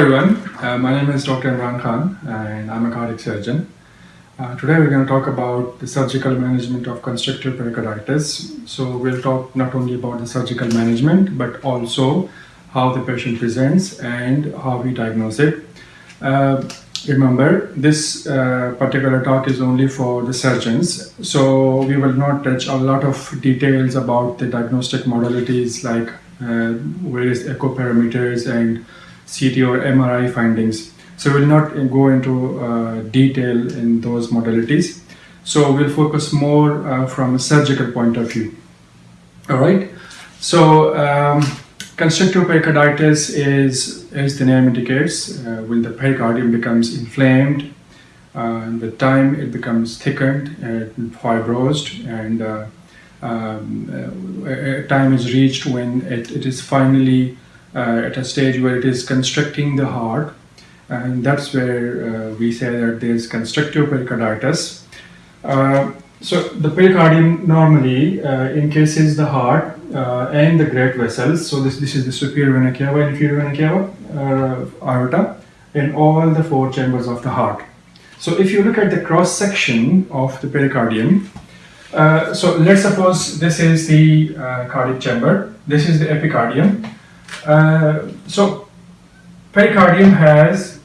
Everyone, uh, my name is Dr. Imran Khan and I'm a cardiac surgeon. Uh, today we're going to talk about the surgical management of constrictive pericarditis. So we'll talk not only about the surgical management but also how the patient presents and how we diagnose it. Uh, remember this uh, particular talk is only for the surgeons so we will not touch a lot of details about the diagnostic modalities like uh, various echo parameters and CT or MRI findings. So we'll not go into uh, detail in those modalities. So we'll focus more uh, from a surgical point of view. All right. So um, constrictive pericarditis is, as the name indicates, uh, when the pericardium becomes inflamed, uh, with time it becomes thickened and fibrosed, and uh, um, uh, time is reached when it, it is finally uh, at a stage where it is constricting the heart and that's where uh, we say that there is constrictive pericarditis. Uh, so the pericardium normally uh, encases the heart uh, and the great vessels. So this, this is the superior vena cava, inferior vena cava, uh, aorta, in all the four chambers of the heart. So if you look at the cross section of the pericardium, so let's suppose this is the cardiac chamber, this is the epicardium, uh, so pericardium has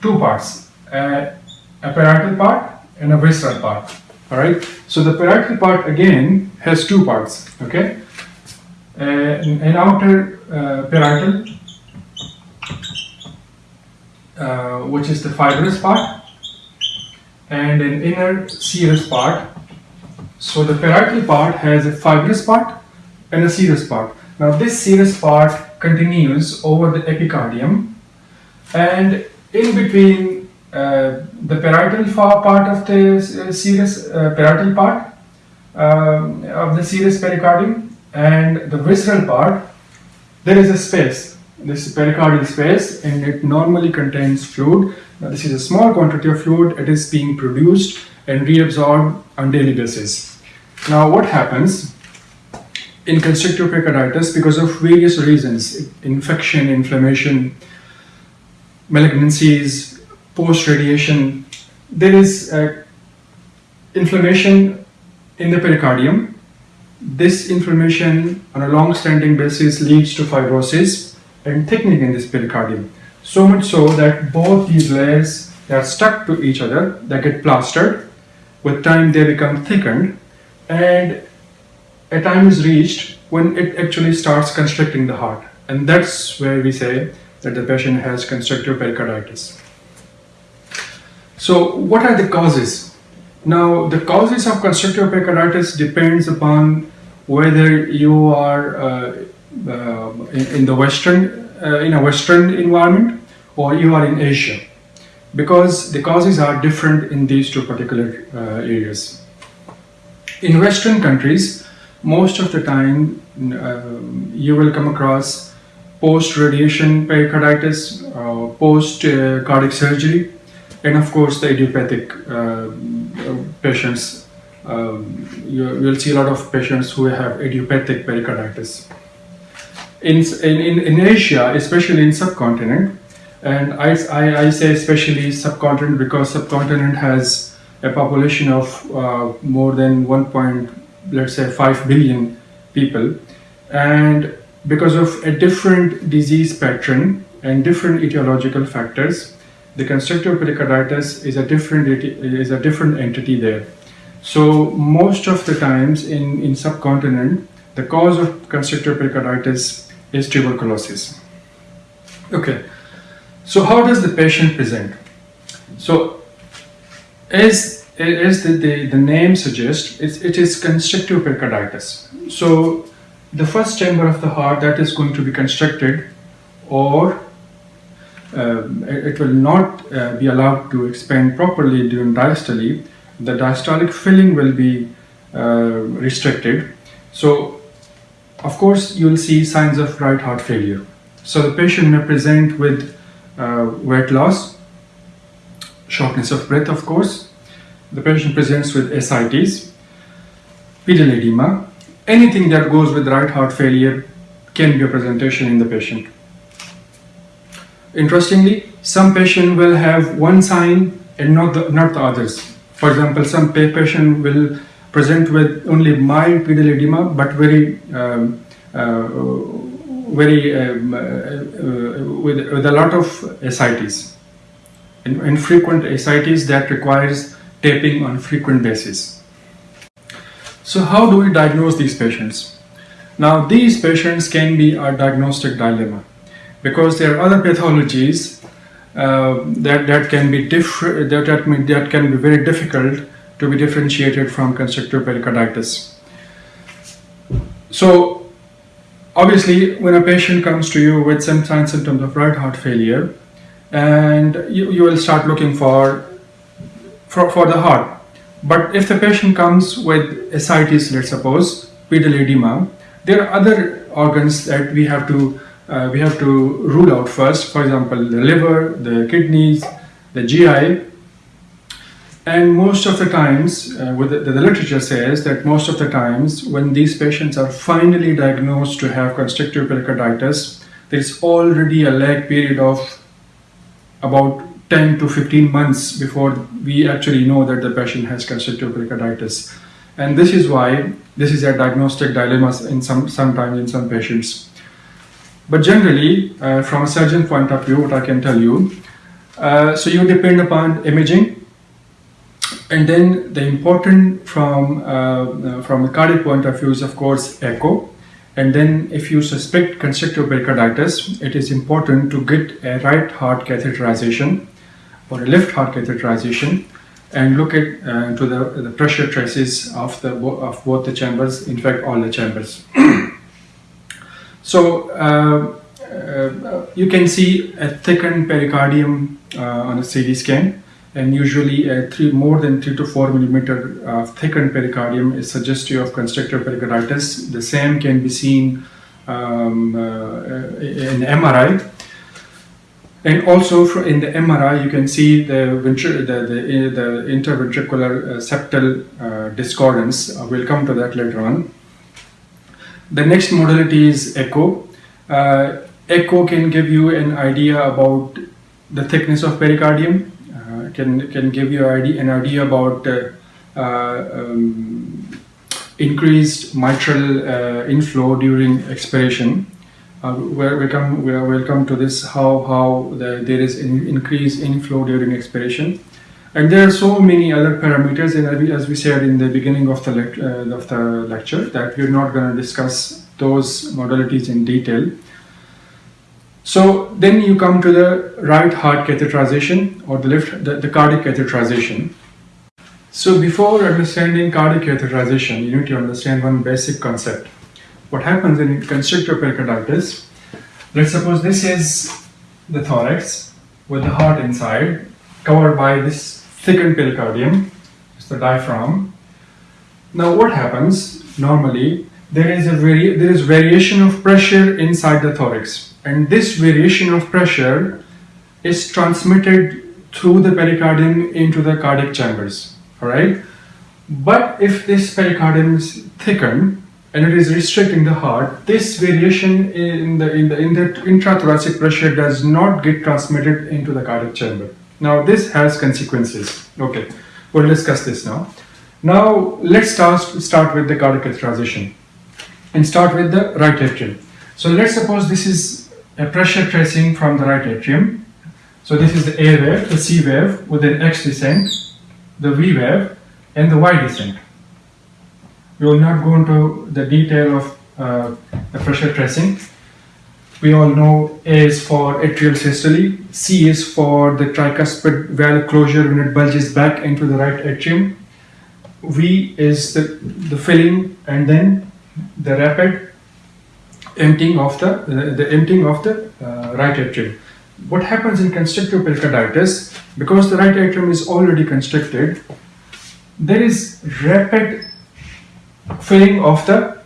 two parts, uh, a parietal part and a visceral part. All right. So the parietal part again has two parts. Okay. Uh, an outer uh, parietal, uh, which is the fibrous part, and an inner serous part. So the parietal part has a fibrous part and a serous part. Now this serous part continues over the epicardium. And in between uh, the parietal part of the uh, serous uh, parietal part um, of the serous pericardium and the visceral part there is a space. This pericardial space and it normally contains fluid. Now this is a small quantity of fluid. It is being produced and reabsorbed on daily basis. Now what happens in constrictive pericarditis because of various reasons infection, inflammation, malignancies, post radiation. There is uh, inflammation in the pericardium. This inflammation on a long standing basis leads to fibrosis and thickening in this pericardium. So much so that both these layers they are stuck to each other, they get plastered. With time, they become thickened, and a time is reached when it actually starts constricting the heart. And that's where we say that the patient has constrictive pericarditis. So what are the causes? Now the causes of constrictive pericarditis depends upon whether you are uh, uh, in, in, the Western, uh, in a Western environment or you are in Asia because the causes are different in these two particular uh, areas. In Western countries, most of the time uh, you will come across post-radiation pericarditis, uh, post-cardiac surgery, and of course the idiopathic uh, patients. Um, you, will see a lot of patients who have idiopathic pericarditis. In, in, in Asia, especially in subcontinent, and I, I, I say especially subcontinent because subcontinent has a population of uh, more than 1 let's say 5 billion people. And because of a different disease pattern and different etiological factors the constrictive pericarditis is a different is a different entity there. So most of the times in in subcontinent the cause of constrictive pericarditis is tuberculosis. Okay. So how does the patient present? So as as the, the, the name suggests, it's, it is constrictive pericarditis. So the first chamber of the heart that is going to be constricted or uh, it will not uh, be allowed to expand properly during diastole. The diastolic filling will be uh, restricted. So of course you will see signs of right heart failure. So the patient may present with uh, weight loss, shortness of breath of course, the patient presents with ascites, pedal edema, anything that goes with right heart failure can be a presentation in the patient. interestingly, some patient will have one sign and not the, not the others. For example, some pa- patient will present with only mild pedal edema but very um, uh, very um, uh, uh, with, with a lot of in, infrequent ascites that requires taping on frequent basis. So how do we diagnose these patients? Now these patients can be a diagnostic dilemma because there are other pathologies uh, that, that can be that, that, that can be very difficult to be differentiated from constrictive pericarditis. So obviously when a patient comes to you with some signs and symptoms of right heart failure and you, you will start looking for, for for the heart. But if the patient comes with ascites let's suppose pedal edema there are other organs that we have to uh, we have to rule out first. For example the liver the kidneys the gi and most of the times, uh, with the, the literature says that most of the times when these patients are finally diagnosed to have constrictive pericarditis, there's already a lag period of about 10 to 15 months before we actually know that the patient has constrictive pericarditis. And this is why this is a diagnostic dilemma in some sometimes in some patients. But generally, uh, from a surgeon point of view, what I can tell you, uh, so you depend upon imaging and then the important from uh, uh, from a cardiac point of view is of course echo. And then if you suspect constrictive pericarditis, it is important to get a right heart catheterization or a left heart catheterization and look at uh, to the, the pressure traces of the of both the chambers, in fact all the chambers. so uh, uh, you can see a thickened pericardium uh, on a CT scan and usually a three, more than 3 to 4 millimeter thickened pericardium is suggestive of constrictive pericarditis. The same can be seen um, uh, in MRI. And also in the MRI, you can see the, the, the, the interventricular uh, septal uh, discordance. Uh, we'll come to that later on. The next modality is echo. Uh, echo can give you an idea about the thickness of pericardium uh, can can give you an idea about uh, um, increased mitral inflow during expiration. Uh, where we come, we will come to this how how the, there is an increased inflow during expiration, and there are so many other parameters. And as we- said in the beginning of the uh, of the lecture, that we're not going to discuss those modalities in detail. So then you come to the right heart catheterization or the left the, the cardiac catheterization. So before understanding cardiac catheterization, you need to understand one basic concept. What happens in constrictive pericarditis? Let's suppose this is the thorax with the heart inside, covered by this thickened pericardium, it's the diaphragm. Now what happens normally? There is a vari- there is variation of pressure inside the thorax, and this variation of pressure is transmitted through the pericardium into the cardiac chambers. All right. But if this pericardium is thickened and it is restricting the heart, this variation in the in the in the intrathoracic pressure does not get transmitted into the cardiac chamber. Now this has consequences. Okay, we'll discuss this now. Now let's start start with the cardiac catheterization and start with the right atrium. So let's suppose this is a pressure tracing from the right atrium. So this is the A wave, the C wave with an X descent, the V wave, and the Y descent. We will not go into the detail of uh, the pressure tracing. We all know A is for atrial systole, C is for the tricuspid valve closure when it bulges back into the right atrium. V is the, the filling and then the rapid emptying of the, the, the emptying of the uh, right atrium. What happens in constrictive pericarditis, because the right atrium is already constricted, there is rapid filling of the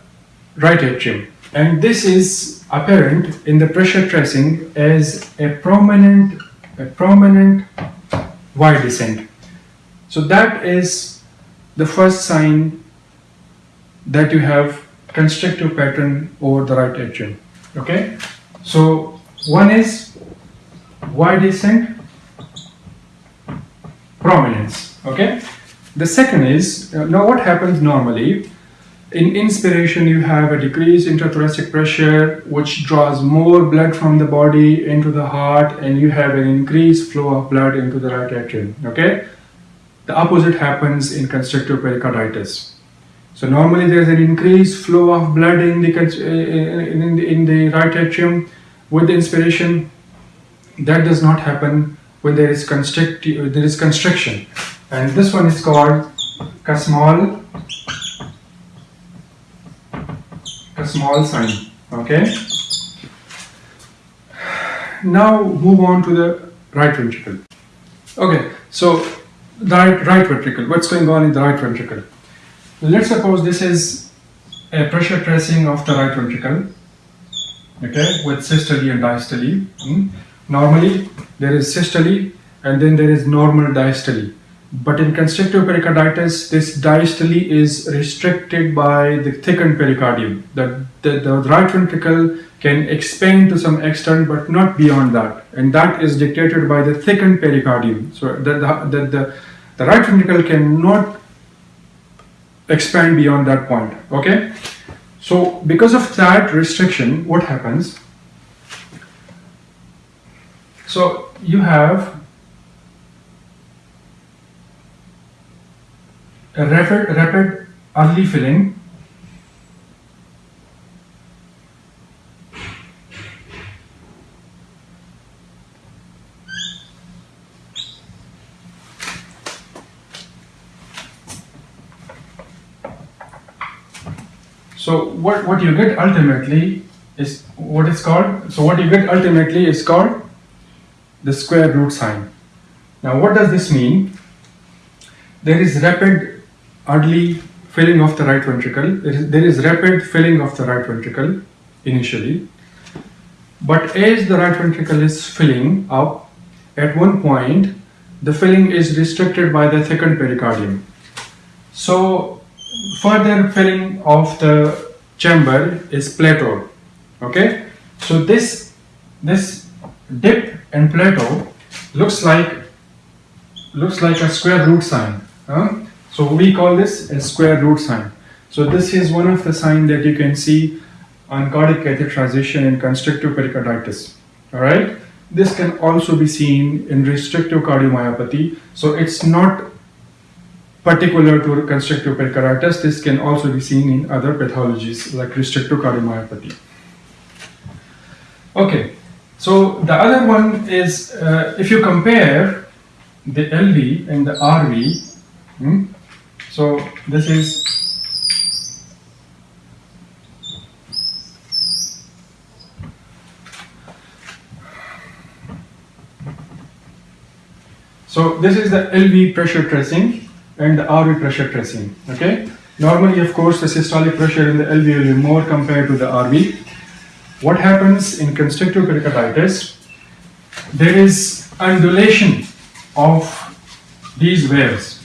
right atrium. And this is apparent in the pressure tracing as a prominent, a prominent Y descent. So that is the first sign that you have constrictive pattern over the right atrium. Okay, so one is Y descent prominence okay the second is uh, now what happens normally in inspiration you have a decreased intrathoracic pressure which draws more blood from the body into the heart and you have an increased flow of blood into the right atrium okay? The opposite happens in constrictive pericarditis. So normally there is an increased flow of blood in the, eh, eh, eh, in the, in the right atrium. With the inspiration. That does not happen when there is constrict there is constriction, and this one is called Kussmaul Kussmaul sign. Okay. Now move on to the right ventricle. Okay, so the right, right ventricle. What's going on in the right ventricle? Let's suppose this is a pressure tracing of the right ventricle, okay, with systole and diastole. Hmm? Normally, there is systole and then there is normal diastole. But in constrictive pericarditis, this diastole is restricted by the thickened pericardium. The, the, the right ventricle can expand to some extent, but not beyond that. And that is dictated by the thickened pericardium. So the, the, the, the, the right ventricle cannot expand beyond that point okay so because of that restriction what happens so you have rapid rapid early filling So what, what you get ultimately is what is called, so what you get ultimately is called the square root sign. Now what does this mean? There is rapid early filling of the right ventricle. There is, there is rapid filling of the right ventricle initially. But as the right ventricle is filling up, at one point, the filling is restricted by the thickened pericardium. So further filling of the chamber is plateau okay so this this dip and plateau looks like looks like a square root sign huh? So we call this a square root sign. So this is one of the signs that you can see on cardiac catheterization in constrictive pericarditis. All right? This can also be seen in restrictive cardiomyopathy. So it's not particular to constrictive pericarditis. This can also be seen in other pathologies like restrictive cardiomyopathy. Okay, so the other one is uh, if you compare the LV and the RV, hmm, so this is So this is the LV pressure tracing and the RV pressure tracing. Okay. Normally, of course, the systolic pressure in the LV will be more compared to the RV. What happens in constrictive pericarditis? There is undulation of these waves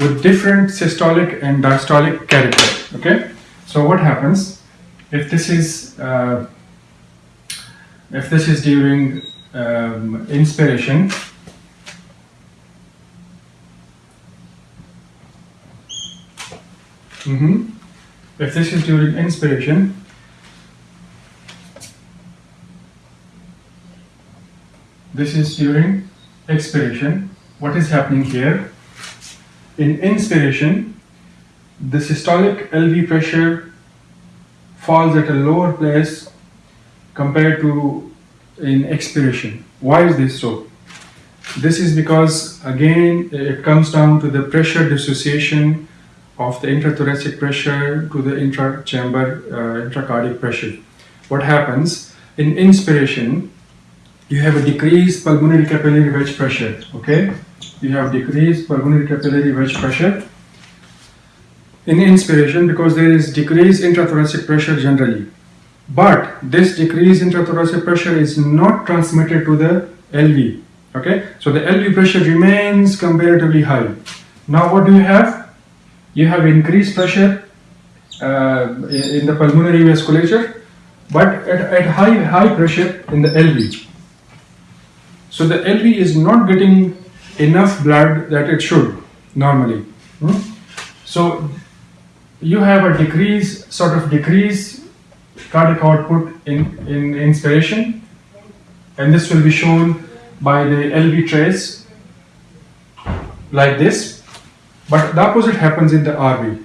with different systolic and diastolic character. Okay. So what happens if this is uh, if this is during um, inspiration Mm -hmm. If this is during inspiration, this is during expiration. What is happening here? In inspiration, the systolic LV pressure falls at a lower place compared to in expiration. Why is this so? This is because again it comes down to the pressure dissociation of the intrathoracic pressure to the intra-chamber uh, intracardiac pressure. What happens in inspiration, you have a decreased pulmonary capillary wedge pressure. Okay, you have decreased pulmonary capillary wedge pressure in inspiration because there is decreased intrathoracic pressure generally. But this decreased intrathoracic pressure is not transmitted to the LV. Okay, so the LV pressure remains comparatively high. Now, what do you have? you have increased pressure uh, in the pulmonary vasculature, but at, at high, high pressure in the LV. So the LV is not getting enough blood that it should normally. Hmm? So you have a decrease, sort of decrease cardiac output in, in inspiration, and this will be shown by the LV trace like this. But the opposite happens in the RV.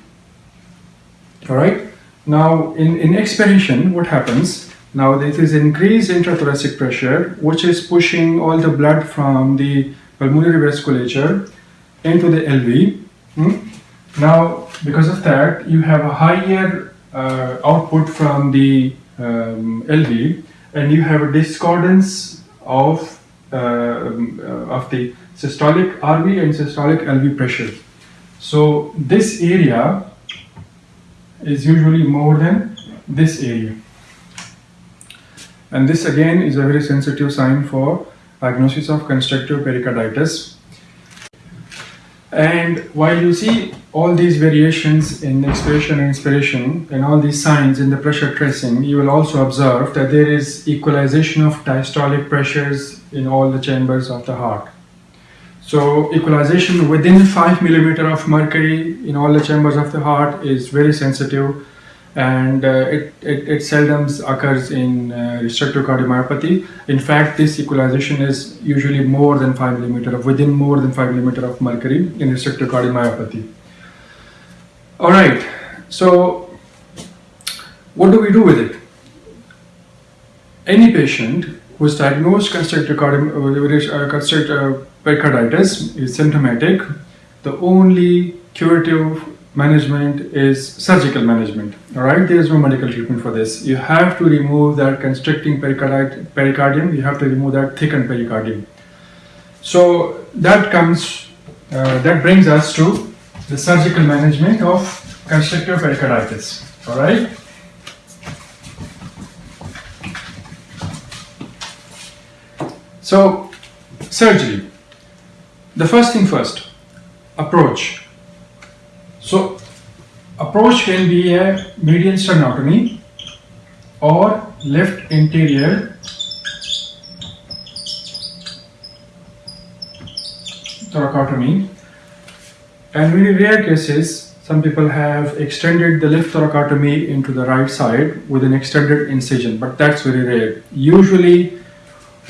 All right. Now in, in expiration, what happens? Now this is increased intrathoracic pressure, which is pushing all the blood from the pulmonary vasculature into the LV. Hmm? Now, because of that, you have a higher uh, output from the um, LV, and you have a discordance of um, uh, of the systolic RV and systolic LV pressure. So this area is usually more than this area. And this again is a very sensitive sign for diagnosis of constrictive pericarditis. And while you see all these variations in expiration and inspiration and all these signs in the pressure tracing, you will also observe that there is equalization of diastolic pressures in all the chambers of the heart. So equalization within 5 millimeter of mercury in all the chambers of the heart is very sensitive and uh, it, it, it, seldom occurs in uh, restrictive cardiomyopathy. In fact, this equalization is usually more than 5 millimeter of within more than 5 millimeter of mercury in restrictive cardiomyopathy. All right, so what do we do with it? Any patient who is diagnosed constrictive, cardi- uh, constrictive pericarditis is symptomatic, the only curative management is surgical management. All right, there is no medical treatment for this. You have to remove that constricting pericardium. You have to remove that thickened pericardium. So that comes, uh, that brings us to the surgical management of constrictive pericarditis. All right. So surgery. The first thing first, approach. So approach can be a median sternotomy or left anterior. thoracotomy. And very rare cases some people have extended the left thoracotomy into the right side with an extended incision but that's very rare. Usually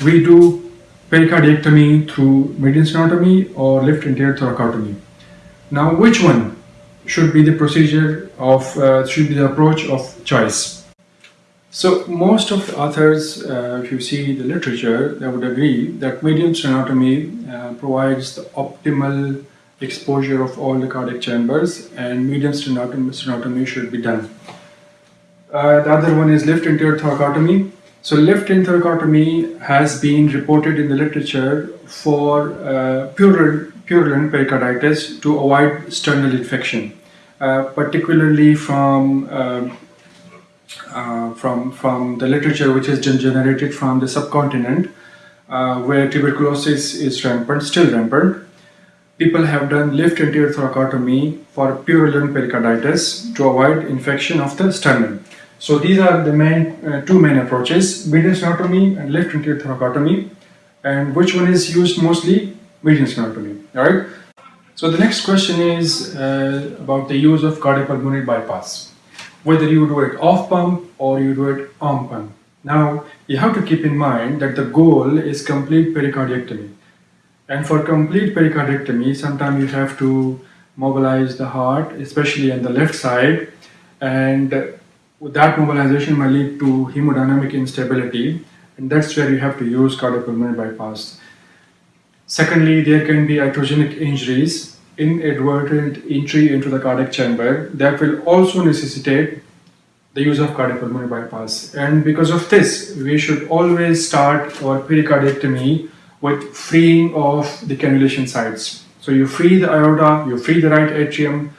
we do pericardiectomy through median sternotomy or left anterior thoracotomy. Now which one should be the procedure of, uh, should be the approach of choice. So most of the authors, uh, if you see the literature, they would agree that median sternotomy uh, provides the optimal exposure of all the cardiac chambers and median sternotomy, sternotomy should be done. Uh, the other one is left anterior thoracotomy. So left anterior thoracotomy has been reported in the literature for uh, purulent pericarditis to avoid sternal infection. Uh, particularly from uh, uh, from from the literature which has been generated from the subcontinent, where tuberculosis is rampant, still rampant. People have done left anterior thoracotomy for purulent pericarditis to avoid infection of the sternum. So these are the main uh, two main approaches, median sternotomy and left anterior thoracotomy. And which one is used mostly? Median sternotomy, alright? So the next question is uh, about the use of cardiopulmonary bypass. Whether you do it off pump or you do it on pump. Now you have to keep in mind that the goal is complete pericardiectomy. And for complete pericardiectomy, sometimes you have to mobilize the heart, especially on the left side, and that mobilization may lead to hemodynamic instability, and that's where you have to use cardiopulmonary bypass. Secondly, there can be iatrogenic injuries, inadvertent entry into the cardiac chamber that will also necessitate the use of cardiopulmonary bypass. And because of this, we should always start our pericardiectomy with freeing of the cannulation sites. So you free the aorta, you free the right atrium,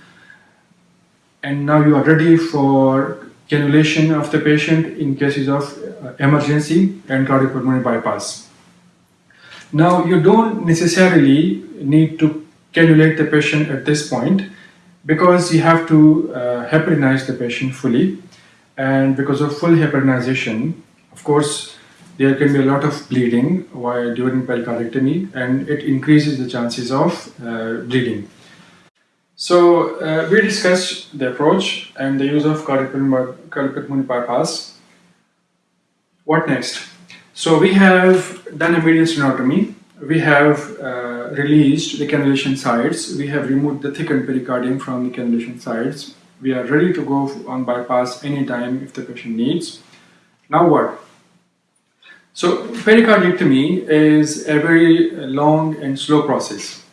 and now you are ready for cannulation of the patient in cases of uh, emergency and cardiopulmonary bypass. Now, you don't necessarily need to cannulate the patient at this point because you have to uh, heparinize the patient fully. And because of full heparinization, of course, there can be a lot of bleeding while during pericardectomy and it increases the chances of uh, bleeding. So uh, we discussed the approach and the use of cardiac pulmonary bypass. What next? So we have done a medial sternotomy. We have uh, released the cannulation sites. We have removed the thickened pericardium from the cannulation sites. We are ready to go on bypass anytime if the patient needs. Now what? So pericardectomy is a very long and slow process.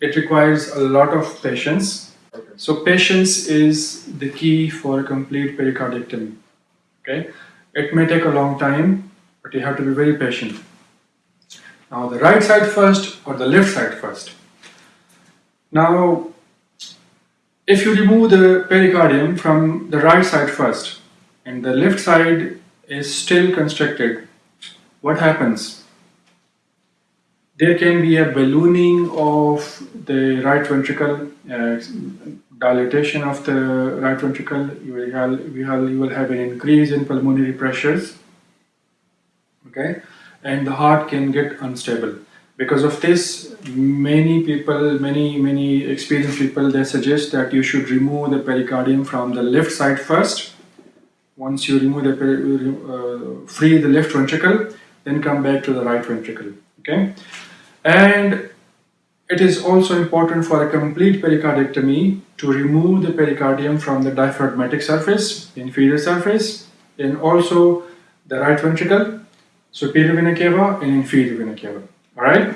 It requires a lot of patience. So patience is the key for a complete pericardectomy. Okay, it may take a long time but you have to be very patient. Now the right side first or the left side first. Now if you remove the pericardium from the right side first and the left side is still constricted, what happens? There can be a ballooning of the right ventricle, uh, dilatation of the right ventricle, you will, have, you will have an increase in pulmonary pressures okay? And the heart can get unstable. Because of this many people many many experienced people they suggest that you should remove the pericardium from the left side first. Once you remove the uh, free the left ventricle then come back to the right ventricle okay? And it is also important for a complete pericardectomy to remove the pericardium from the diaphragmatic surface inferior surface and also the right ventricle superior vena cava and inferior vena cava. All right.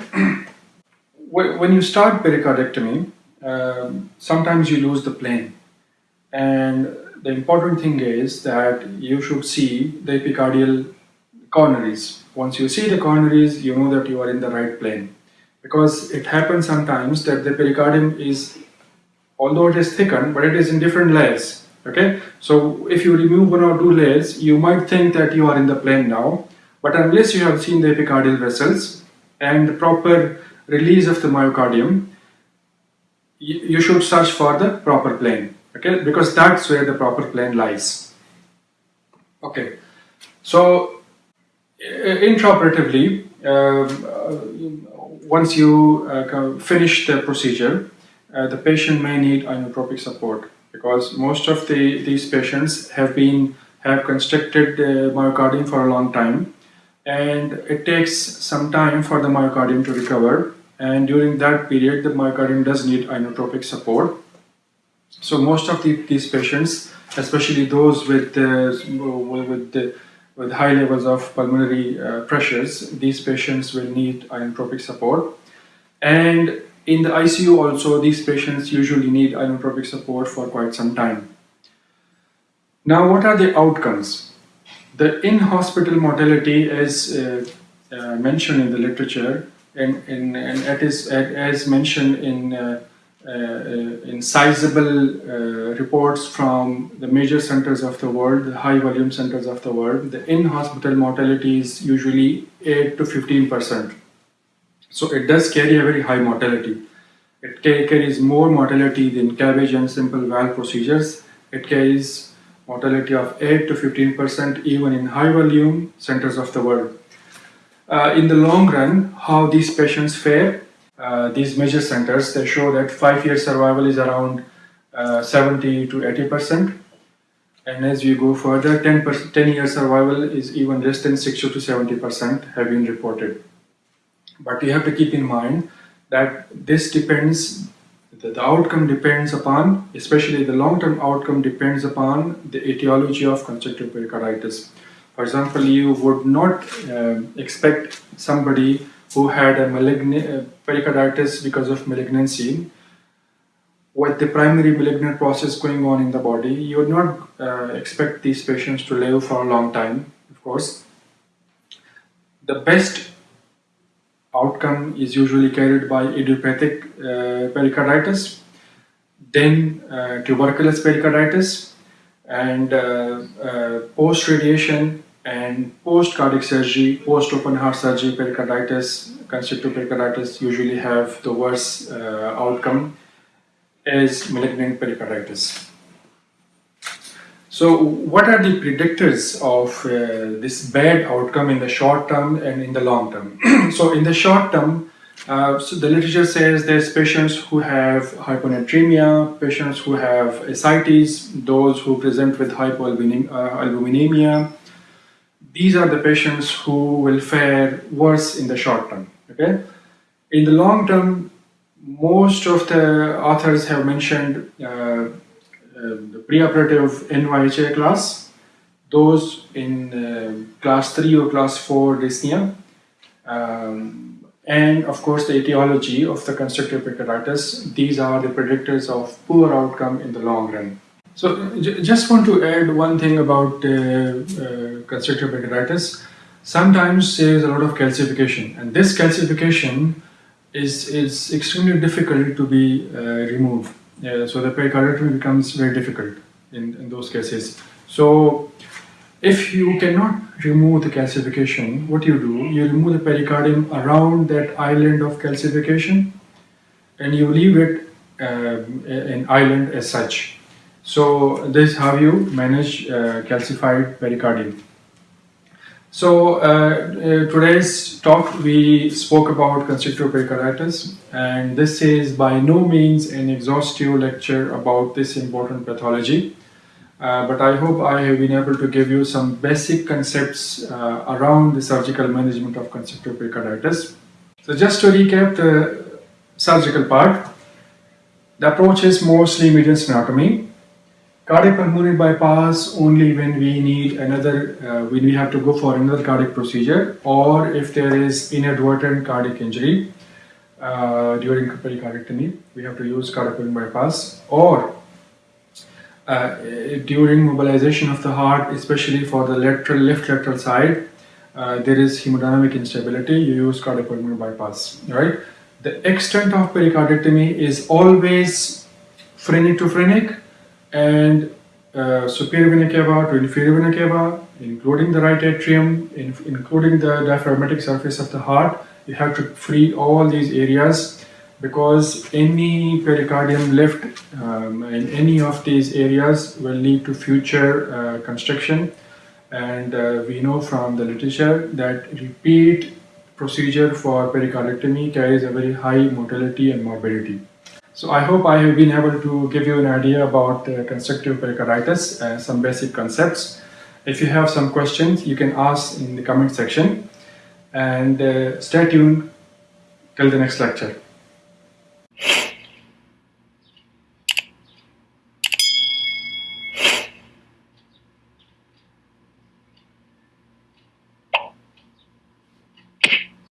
when you start pericardectomy, um, sometimes you lose the plane, and the important thing is that you should see the epicardial coronaries. Once you see the coronaries, you know that you are in the right plane, because it happens sometimes that the pericardium is, although it is thickened, but it is in different layers. Okay, so if you remove one or two layers, you might think that you are in the plane now, but unless you have seen the epicardial vessels and the proper release of the myocardium, you, should search for the proper plane, okay? Because that's where the proper plane lies. Okay, so intraoperatively, uh, once you uh, finish the procedure, uh, the patient may need inotropic support because most of the these patients have been have constricted myocardium for a long time and it takes some time for the myocardium to recover and during that period the myocardium does need inotropic support. So most of the, these patients, especially those with, uh, with, with high levels of pulmonary uh, pressures, these patients will need inotropic support. And in the ICU also, these patients usually need inotropic support for quite some time. Now, what are the outcomes? The in-hospital mortality is uh, uh, mentioned in the literature and, and, and it is as mentioned in uh, uh, in sizable uh, reports from the major centers of the world, the high volume centers of the world, the in-hospital mortality is usually 8 to 15 percent. So it does carry a very high mortality. It carries more mortality than CABG and simple valve procedures. It carries mortality of 8 to 15% even in high volume centers of the world. Uh, in the long run, how these patients fare, uh, these major centers, they show that 5-year survival is around uh, 70 to 80%. And as we go further, 10, 10 year survival is even less than 60 to 70% have been reported. But you have to keep in mind that this depends the, the outcome depends upon, especially the long-term outcome depends upon the etiology of constrictive pericarditis. For example, you would not uh, expect somebody who had a uh, pericarditis because of malignancy with the primary malignant process going on in the body, you would not uh, expect these patients to live for a long time, of course. The best outcome is usually carried by idiopathic uh, pericarditis, then uh, tuberculous pericarditis, and uh, uh post-radiation and post-cardiac surgery, post-open heart surgery pericarditis, constrictive pericarditis usually have the worst uh, outcome as malignant pericarditis. So, what are the predictors of uh, this bad outcome in the short term and in the long term? so, in the short term, uh, so the literature says there's patients who have hyponatremia, patients who have ascites, those who present with hypoalbuminemia. These are the patients who will fare worse in the short term. Okay, in the long term, most of the authors have mentioned uh, um, the preoperative NYHA class, those in uh, class 3 or class 4 dyspnea, um, and of course the etiology of the constrictive pericarditis. These are the predictors of poor outcome in the long run. So just want to add one thing about uh, uh, constrictive pericarditis. Sometimes there is a lot of calcification and this calcification is, is extremely difficult to be uh, removed. So the pericarditis becomes very difficult in, in those cases. So if you cannot remove the calcification, what you do, you remove the pericardium around that island of calcification and you leave it um, an island as such. So this is how you manage uh, calcified pericardium. So uh, uh, today's talk we spoke about constrictive pericarditis and this is by no means an exhaustive lecture about this important pathology uh, but I hope I have been able to give you some basic concepts uh, around the surgical management of constrictive pericarditis. So just to recap the surgical part, the approach is mostly median sternotomy Cardiopulmonary bypass only when we need another, uh, when we have to go for another cardiac procedure or if there is inadvertent cardiac injury uh, during pericardectomy, we have to use cardiac cardiopulmonary bypass or uh, during mobilization of the heart, especially for the lateral, left lateral side, uh, there is hemodynamic instability, you use cardiac cardiopulmonary bypass, right? The extent of pericardectomy is always phrenic to phrenic and uh, superior vena cava to inferior vena cava, including the right atrium, in, including the diaphragmatic surface of the heart. You have to free all these areas because any pericardium left um, in any of these areas will lead to future uh, constriction and uh, we know from the literature that repeat procedure for pericardectomy carries a very high mortality and morbidity. So I hope I have been able to give you an idea about uh, constrictive pericarditis and some basic concepts. If you have some questions, you can ask in the comment section and uh, stay tuned till the next lecture.